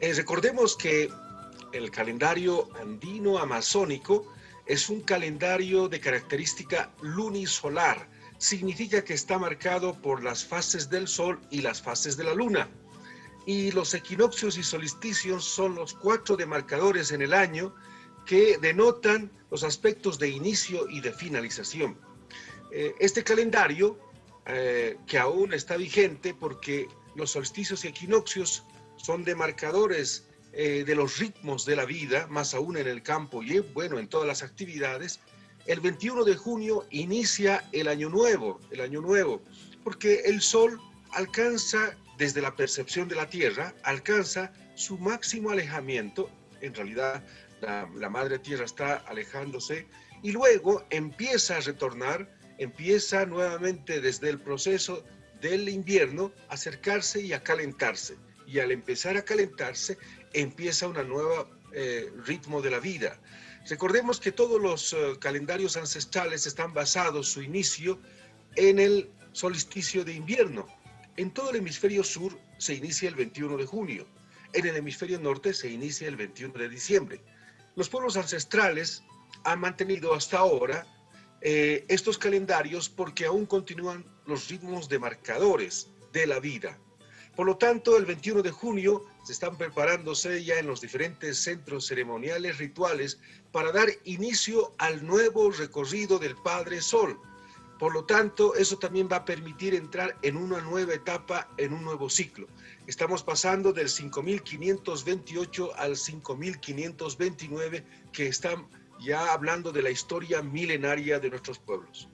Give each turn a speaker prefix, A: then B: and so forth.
A: Eh, recordemos que el calendario andino amazónico es un calendario de característica lunisolar. Significa que está marcado por las fases del sol y las fases de la luna. Y los equinoccios y solsticios son los cuatro demarcadores en el año que denotan los aspectos de inicio y de finalización. Eh, este calendario, eh, que aún está vigente porque los solsticios y equinoccios son demarcadores eh, de los ritmos de la vida, más aún en el campo y bueno, en todas las actividades, el 21 de junio inicia el año nuevo, el año nuevo, porque el sol alcanza, desde la percepción de la Tierra, alcanza su máximo alejamiento, en realidad la, la madre Tierra está alejándose, y luego empieza a retornar, empieza nuevamente desde el proceso del invierno a acercarse y a calentarse y al empezar a calentarse empieza una nueva eh, ritmo de la vida. Recordemos que todos los eh, calendarios ancestrales están basados, su inicio, en el solsticio de invierno. En todo el hemisferio sur se inicia el 21 de junio. En el hemisferio norte se inicia el 21 de diciembre. Los pueblos ancestrales han mantenido hasta ahora eh, estos calendarios porque aún continúan los ritmos demarcadores de la vida. Por lo tanto, el 21 de junio se están preparándose ya en los diferentes centros ceremoniales rituales para dar inicio al nuevo recorrido del Padre Sol. Por lo tanto, eso también va a permitir entrar en una nueva etapa, en un nuevo ciclo. Estamos pasando del 5528 al 5529, que están ya hablando de la historia milenaria de nuestros pueblos.